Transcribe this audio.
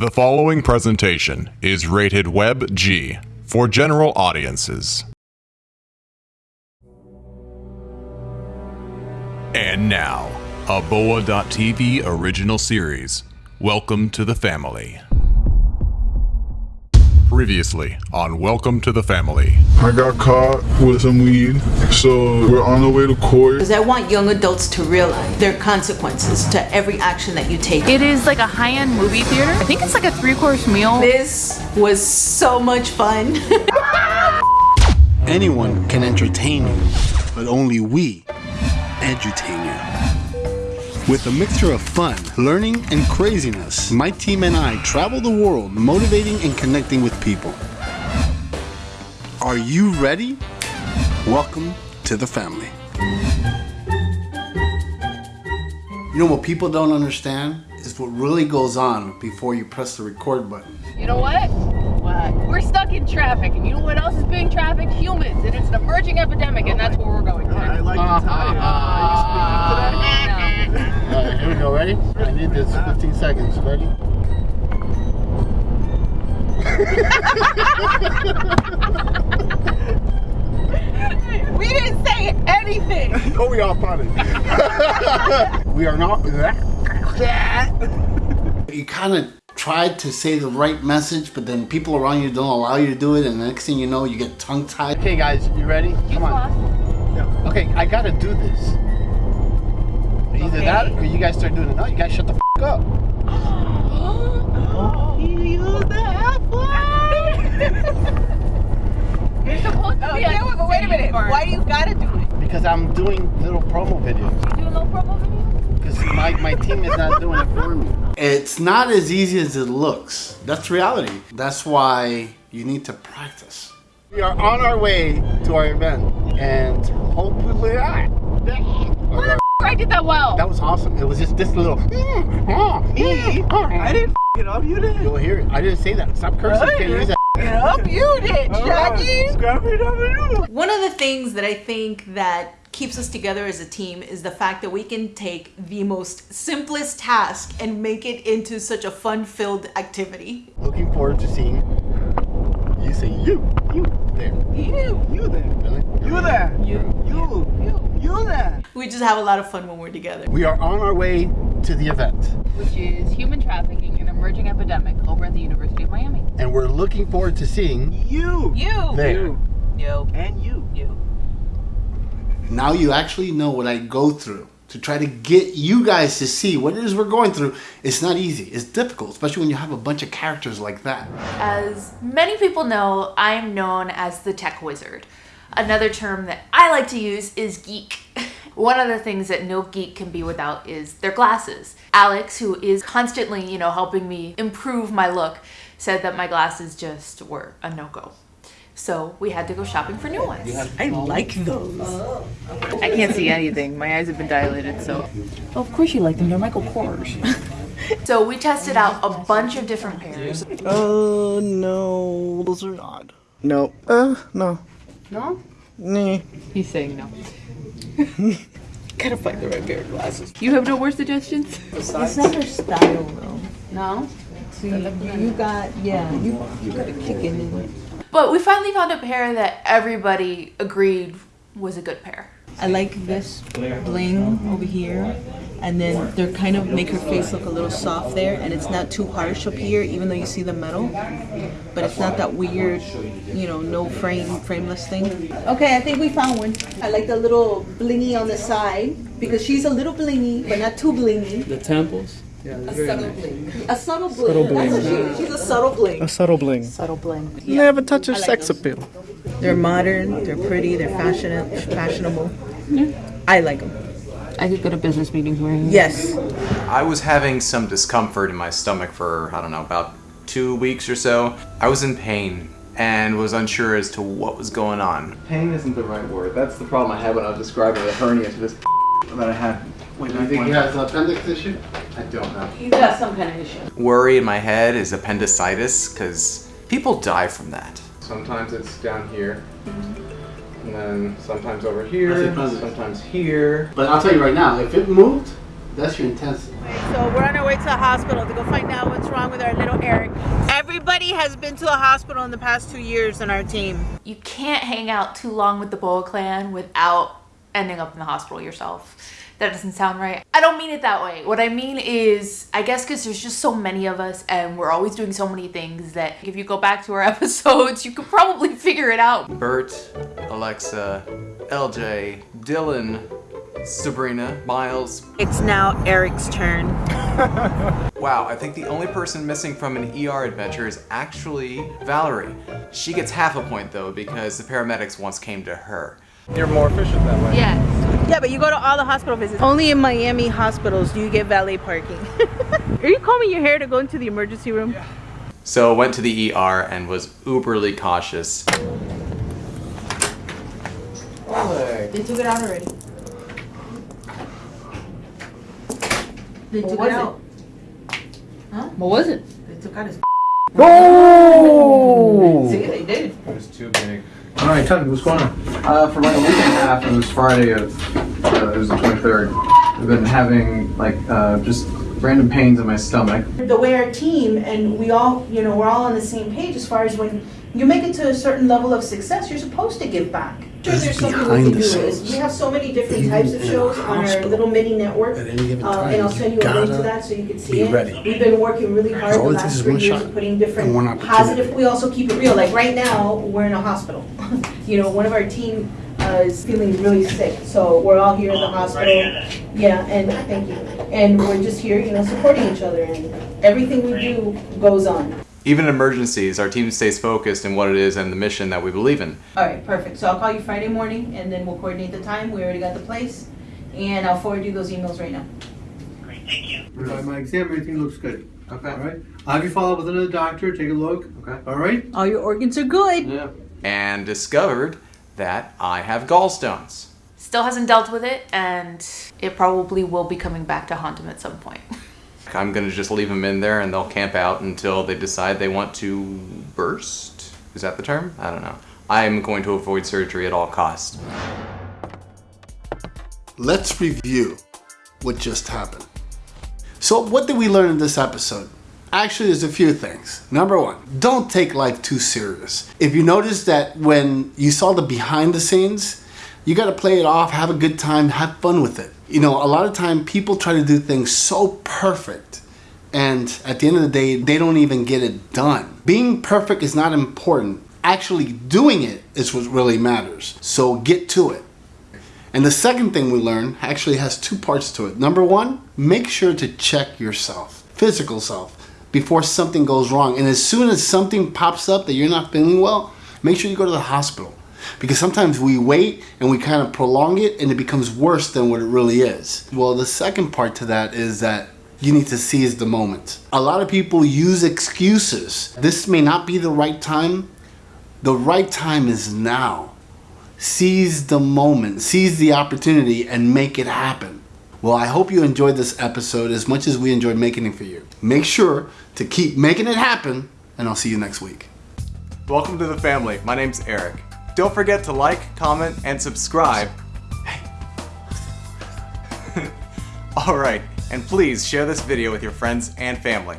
The following presentation is rated Web G for general audiences. And now, a Boa.tv original series. Welcome to the family. Previously on Welcome to the Family. I got caught with some weed, so we're on the way to court. Because I want young adults to realize their consequences to every action that you take. It is like a high-end movie theater. I think it's like a three-course meal. This was so much fun. Anyone can entertain you, but only we edutain you. With a mixture of fun, learning, and craziness, my team and I travel the world motivating and connecting with people. Are you ready? Welcome to the family. You know what people don't understand is what really goes on before you press the record button. You know what? What? We're stuck in traffic, and you know what else is being trafficked? Humans, and it's an emerging epidemic, and that's where we're going. I like the tie. Are you speaking to that? Alright, here we go. Ready? I need this 15 seconds. Ready? We didn't say anything. Oh, we all potted. we are not. That. you kind of tried to say the right message, but then people around you don't allow you to do it, and the next thing you know, you get tongue tied. Okay, guys, you ready? Come on. Okay, I gotta do this. Either that or you guys start doing it. No, you guys shut the f up. You're supposed to be. yeah, but wait a minute. Why do you gotta do it? Because I'm doing little promo videos. You do little promo video? Because my, my team is not doing it for me. It's not as easy as it looks. That's reality. That's why you need to practice. We are on our way to our event. And hopefully, I. I did that well. That was awesome. It was just this little. I didn't it up. You did. You'll hear it. I didn't say that. Stop cursing. You can't use that. You did, Jackie. Scrappy One of the things that I think that keeps us together as a team is the fact that we can take the most simplest task and make it into such a fun-filled activity. Looking forward to seeing you say you, you there. You, you there. Really? You there. You, you, you, you there. We just have a lot of fun when we're together. We are on our way to the event, Which is human trafficking, an emerging epidemic over at the University of Miami. and we're looking forward to seeing You. You. there. You. And you. You. Now you actually know what I go through to try to get you guys to see what it is we're going through. It's not easy. It's difficult, especially when you have a bunch of characters like that. As many people know, I am known as the tech wizard. Another term that I like to use is geek. One of the things that no geek can be without is their glasses. Alex, who is constantly, you know, helping me improve my look, said that my glasses just were a no-go. So we had to go shopping for new ones. I like those. I can't see anything. My eyes have been dilated, so. Oh, of course you like them. They're Michael Kors. So we tested out a bunch of different pairs. Uh, no, those are odd. No. Uh, no. No? Nah. He's saying no. Gotta find the right pair of glasses. You have no more suggestions? It's not her style though. No? See, you got yeah, you you got a kick in it. But we finally found a pair that everybody agreed was a good pair. I like this bling over here. And then they're kind of make her face look a little soft there. And it's not too harsh up here, even though you see the metal. But it's not that weird, you know, no frame, frameless thing. Okay, I think we found one. I like the little blingy on the side because she's a little blingy, but not too blingy. The temples? Yeah, A subtle bling. A subtle bling. Subtle bling. That's she, she's a subtle bling. A subtle bling. Subtle bling. They have a touch of like sex those. appeal. They're modern, they're pretty, they're fashionable. fashionable. I like them. I could go to business meetings wearing Yes. I was having some discomfort in my stomach for, I don't know, about two weeks or so. I was in pain and was unsure as to what was going on. Pain isn't the right word. That's the problem I had when I was describing the hernia to this that I had. Wait, Do you think he has an appendix issue? I don't know. He's got some kind of issue. Worry in my head is appendicitis because people die from that. Sometimes it's down here, mm-hmm. And then sometimes over here, sometimes here. But I'll tell you right now, if it moved, that's your intensive. So we're on our way to the hospital to go find out what's wrong with our little Eric. Everybody has been to the hospital in the past two years in our team. You can't hang out too long with the Boa clan without ending up in the hospital yourself. That doesn't sound right. I don't mean it that way. What I mean is, I guess because there's just so many of us and we're always doing so many things that if you go back to our episodes, you could probably figure it out. Bert, Alexa, LJ, Dylan, Sabrina, Miles. It's now Eric's turn. Wow, I think the only person missing from an ER adventure is actually Valerie. She gets half a point though because the paramedics once came to her. You're more efficient that way. Yes. Yeah, but you go to all the hospital visits. Only in Miami hospitals do you get valet parking. Are you combing your hair to go into the emergency room? Yeah. So went to the ER and was uberly cautious. They took it out already. They What took was it it? out. Huh? What was it? They took out his. Oh! See, they did. It was too big. All right, tell what's going on. Uh, for like a week and a half, it was Friday of, uh, it was the 23rd. I've been having like uh, just random pains in my stomach. The way our team and we all, you know, we're all on the same page as far as when you make it to a certain level of success, you're supposed to give back. Sure, there's something we behind can the do scenes. is we have so many different Even types of in a shows on our hospital, little mini network. at any given uh, time, and I'll send you a link to gotta that so you can see be it. ready. We've been working really hard All the it takes last is three one years shot putting different and one opportunity. positive. We also keep it real. Like right now, we're in a hospital. you know, one of our team uh, is feeling really sick, so we're all here at the hospital. Yeah, and thank you. And we're just here, you know, supporting each other, and everything we do goes on. Even in emergencies, our team stays focused in what it is and the mission that we believe in. All right, perfect. So I'll call you Friday morning, and then we'll coordinate the time. We already got the place, and I'll forward you those emails right now. Great, thank you. By my exam, everything looks good. Okay. All right. I'll have you follow up with another doctor, take a look. Okay. All right. All your organs are good. Yeah. And discovered that I have gallstones. Still hasn't dealt with it and it probably will be coming back to haunt him at some point. I'm gonna just leave them in there and they'll camp out until they decide they want to burst? Is that the term? I don't know. I'm going to avoid surgery at all costs. Let's review what just happened. So, what did we learn in this episode? Actually, there's a few things. Number one, don't take life too serious. If you notice that when you saw the behind the scenes, you got to play it off, have a good time, have fun with it. You know, a lot of time people try to do things so perfect, and at the end of the day, they don't even get it done. Being perfect is not important. Actually, doing it is what really matters. So, get to it. And the second thing we learned actually has two parts to it. Number one, make sure to check yourself, physical self, before something goes wrong. And as soon as something pops up that you're not feeling well, make sure you go to the hospital. Because sometimes we wait and we kind of prolong it and it becomes worse than what it really is. Well, the second part to that is that you need to seize the moment. A lot of people use excuses. This may not be the right time. The right time is now seize the moment, seize the opportunity, and make it happen. Well, I hope you enjoyed this episode as much as we enjoyed making it for you. Make sure to keep making it happen, and I'll see you next week. Welcome to the family. My name's Eric. Don't forget to like, comment, and subscribe. Alright, and please share this video with your friends and family.